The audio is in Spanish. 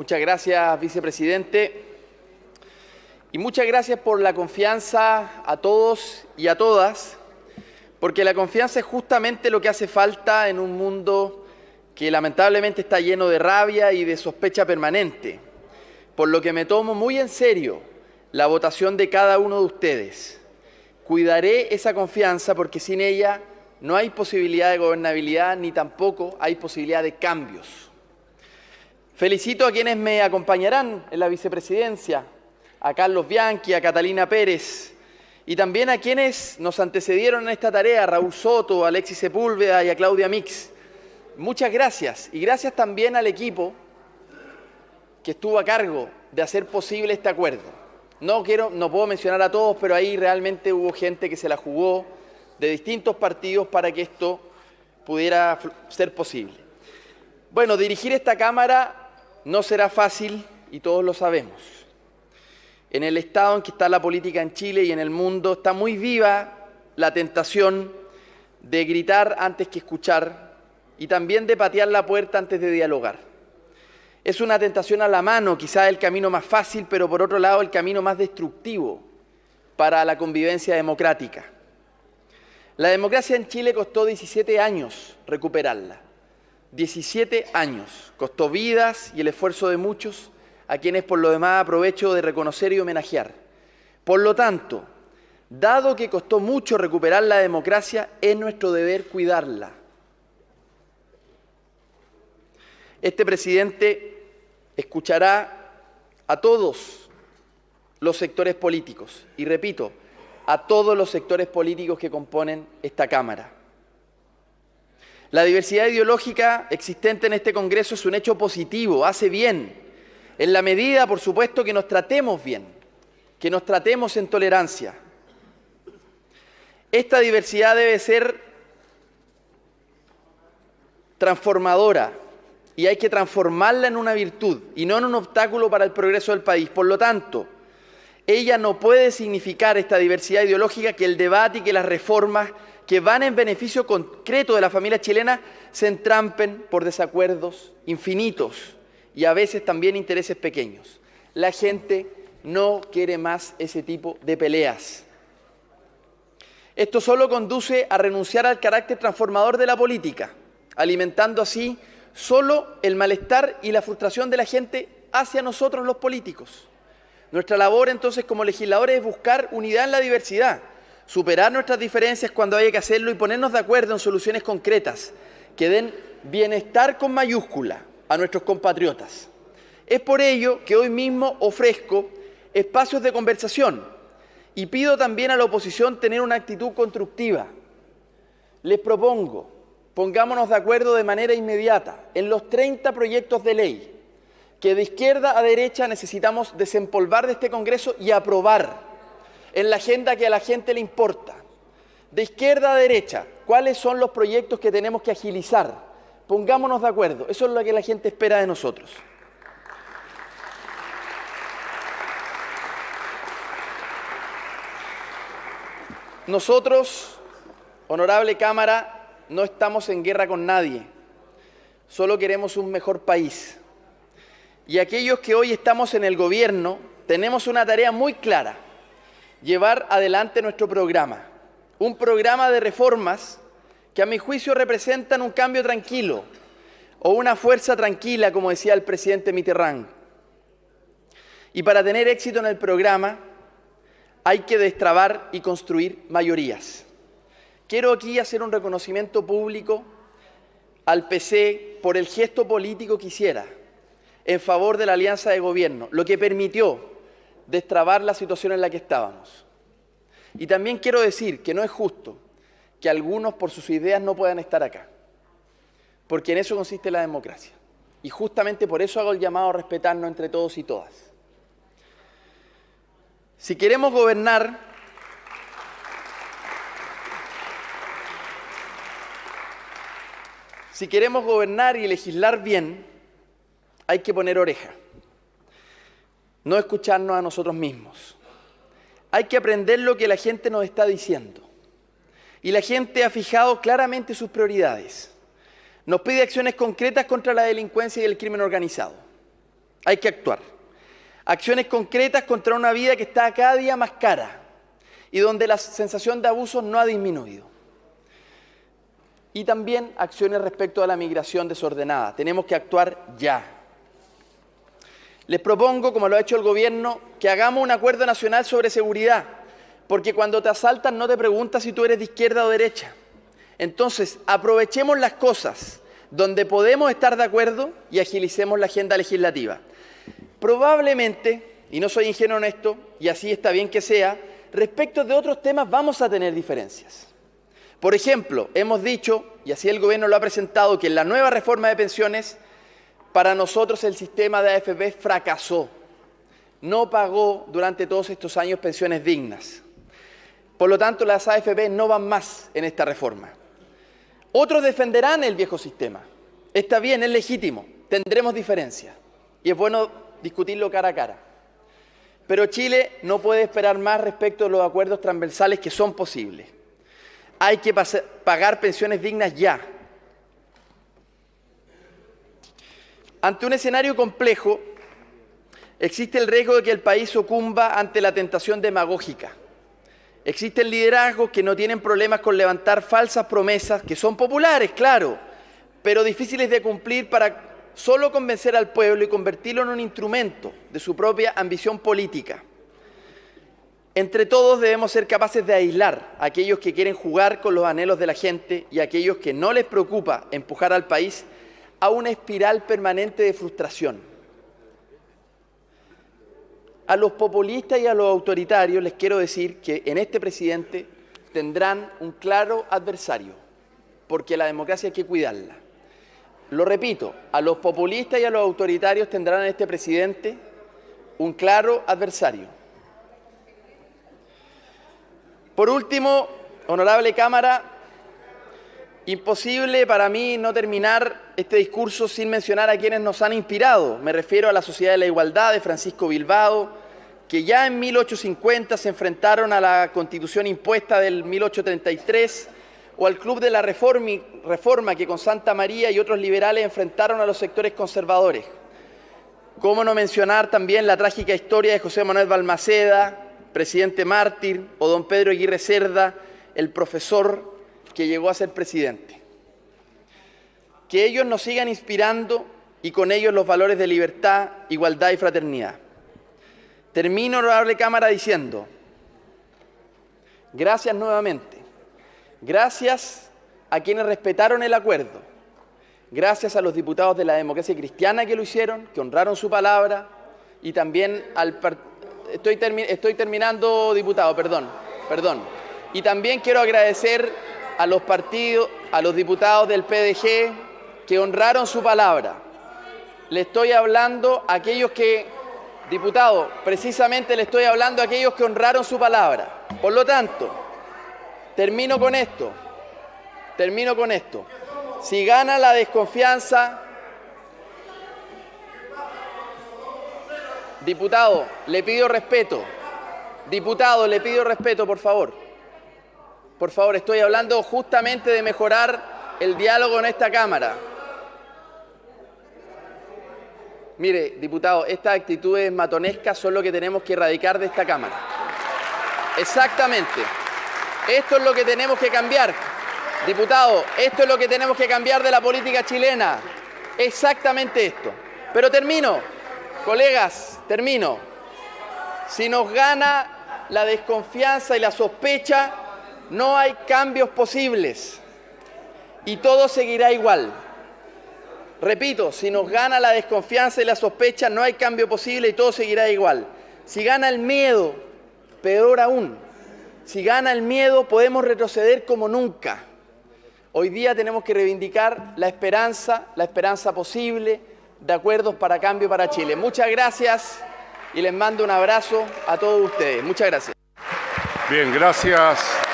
Muchas gracias, vicepresidente. Y muchas gracias por la confianza a todos y a todas, porque la confianza es justamente lo que hace falta en un mundo que lamentablemente está lleno de rabia y de sospecha permanente, por lo que me tomo muy en serio la votación de cada uno de ustedes. Cuidaré esa confianza porque sin ella no hay posibilidad de gobernabilidad ni tampoco hay posibilidad de cambios. Felicito a quienes me acompañarán en la vicepresidencia, a Carlos Bianchi, a Catalina Pérez y también a quienes nos antecedieron en esta tarea, Raúl Soto, a Alexis Sepúlveda y a Claudia Mix. Muchas gracias y gracias también al equipo que estuvo a cargo de hacer posible este acuerdo. No, quiero, no puedo mencionar a todos, pero ahí realmente hubo gente que se la jugó de distintos partidos para que esto pudiera ser posible. Bueno, dirigir esta Cámara no será fácil y todos lo sabemos. En el estado en que está la política en Chile y en el mundo está muy viva la tentación de gritar antes que escuchar y también de patear la puerta antes de dialogar. Es una tentación a la mano, quizá el camino más fácil, pero por otro lado el camino más destructivo para la convivencia democrática. La democracia en Chile costó 17 años recuperarla. 17 años. Costó vidas y el esfuerzo de muchos, a quienes por lo demás aprovecho de reconocer y homenajear. Por lo tanto, dado que costó mucho recuperar la democracia, es nuestro deber cuidarla. Este presidente escuchará a todos los sectores políticos, y repito, a todos los sectores políticos que componen esta Cámara. La diversidad ideológica existente en este Congreso es un hecho positivo, hace bien, en la medida, por supuesto, que nos tratemos bien, que nos tratemos en tolerancia. Esta diversidad debe ser transformadora y hay que transformarla en una virtud y no en un obstáculo para el progreso del país. Por lo tanto, ella no puede significar esta diversidad ideológica que el debate y que las reformas que van en beneficio concreto de la familia chilena se entrampen por desacuerdos infinitos y a veces también intereses pequeños. La gente no quiere más ese tipo de peleas. Esto solo conduce a renunciar al carácter transformador de la política, alimentando así solo el malestar y la frustración de la gente hacia nosotros los políticos. Nuestra labor entonces como legisladores es buscar unidad en la diversidad, superar nuestras diferencias cuando haya que hacerlo y ponernos de acuerdo en soluciones concretas que den bienestar con mayúscula a nuestros compatriotas. Es por ello que hoy mismo ofrezco espacios de conversación y pido también a la oposición tener una actitud constructiva. Les propongo, pongámonos de acuerdo de manera inmediata en los 30 proyectos de ley que de izquierda a derecha necesitamos desempolvar de este Congreso y aprobar en la agenda que a la gente le importa. De izquierda a derecha, ¿cuáles son los proyectos que tenemos que agilizar? Pongámonos de acuerdo, eso es lo que la gente espera de nosotros. Nosotros, honorable Cámara, no estamos en guerra con nadie, solo queremos un mejor país. Y aquellos que hoy estamos en el gobierno tenemos una tarea muy clara, llevar adelante nuestro programa. Un programa de reformas que a mi juicio representan un cambio tranquilo o una fuerza tranquila, como decía el presidente Mitterrand. Y para tener éxito en el programa hay que destrabar y construir mayorías. Quiero aquí hacer un reconocimiento público al PC por el gesto político que hiciera en favor de la alianza de gobierno, lo que permitió destrabar la situación en la que estábamos. Y también quiero decir que no es justo que algunos por sus ideas no puedan estar acá, porque en eso consiste la democracia. Y justamente por eso hago el llamado a respetarnos entre todos y todas. Si queremos gobernar, si queremos gobernar y legislar bien, hay que poner oreja no escucharnos a nosotros mismos. Hay que aprender lo que la gente nos está diciendo. Y la gente ha fijado claramente sus prioridades. Nos pide acciones concretas contra la delincuencia y el crimen organizado. Hay que actuar. Acciones concretas contra una vida que está cada día más cara y donde la sensación de abuso no ha disminuido. Y también acciones respecto a la migración desordenada. Tenemos que actuar ya. Les propongo, como lo ha hecho el Gobierno, que hagamos un acuerdo nacional sobre seguridad, porque cuando te asaltan no te preguntas si tú eres de izquierda o derecha. Entonces, aprovechemos las cosas donde podemos estar de acuerdo y agilicemos la agenda legislativa. Probablemente, y no soy ingenuo en esto, y así está bien que sea, respecto de otros temas vamos a tener diferencias. Por ejemplo, hemos dicho, y así el Gobierno lo ha presentado, que en la nueva reforma de pensiones, para nosotros el sistema de AFP fracasó. No pagó durante todos estos años pensiones dignas. Por lo tanto, las AFP no van más en esta reforma. Otros defenderán el viejo sistema. Está bien, es legítimo, tendremos diferencias. Y es bueno discutirlo cara a cara. Pero Chile no puede esperar más respecto a los acuerdos transversales que son posibles. Hay que pagar pensiones dignas ya. Ante un escenario complejo, existe el riesgo de que el país sucumba ante la tentación demagógica. Existen liderazgos que no tienen problemas con levantar falsas promesas, que son populares, claro, pero difíciles de cumplir para solo convencer al pueblo y convertirlo en un instrumento de su propia ambición política. Entre todos debemos ser capaces de aislar a aquellos que quieren jugar con los anhelos de la gente y a aquellos que no les preocupa empujar al país a una espiral permanente de frustración. A los populistas y a los autoritarios les quiero decir que en este presidente tendrán un claro adversario, porque la democracia hay que cuidarla. Lo repito, a los populistas y a los autoritarios tendrán en este presidente un claro adversario. Por último, honorable Cámara, imposible para mí no terminar este discurso sin mencionar a quienes nos han inspirado. Me refiero a la Sociedad de la Igualdad de Francisco Bilbao, que ya en 1850 se enfrentaron a la Constitución impuesta del 1833 o al Club de la Reforma que con Santa María y otros liberales enfrentaron a los sectores conservadores. ¿Cómo no mencionar también la trágica historia de José Manuel Balmaceda, presidente mártir, o don Pedro Aguirre Cerda, el profesor que llegó a ser presidente? Que ellos nos sigan inspirando y con ellos los valores de libertad, igualdad y fraternidad. Termino, honorable Cámara, diciendo, gracias nuevamente Gracias a quienes respetaron el acuerdo. Gracias a los diputados de la democracia cristiana que lo hicieron, que honraron su palabra, y también al... Estoy, estoy terminando, diputado, perdón, perdón. Y también quiero agradecer a los partidos, a los diputados del PDG que honraron su palabra. Le estoy hablando a aquellos que, diputado, precisamente le estoy hablando a aquellos que honraron su palabra. Por lo tanto, Termino con esto. Termino con esto. Si gana la desconfianza, diputado, le pido respeto. Diputado, le pido respeto, por favor. Por favor, estoy hablando justamente de mejorar el diálogo en esta Cámara. Mire, diputado, estas actitudes matonescas son lo que tenemos que erradicar de esta Cámara. Exactamente. Esto es lo que tenemos que cambiar. Diputado, esto es lo que tenemos que cambiar de la política chilena. Exactamente esto. Pero termino, colegas, termino. Si nos gana la desconfianza y la sospecha, no hay cambios posibles. Y todo seguirá igual. Repito, si nos gana la desconfianza y la sospecha, no hay cambio posible y todo seguirá igual. Si gana el miedo, peor aún, si gana el miedo, podemos retroceder como nunca. Hoy día tenemos que reivindicar la esperanza, la esperanza posible de acuerdos para cambio para Chile. Muchas gracias y les mando un abrazo a todos ustedes. Muchas gracias. Bien, gracias.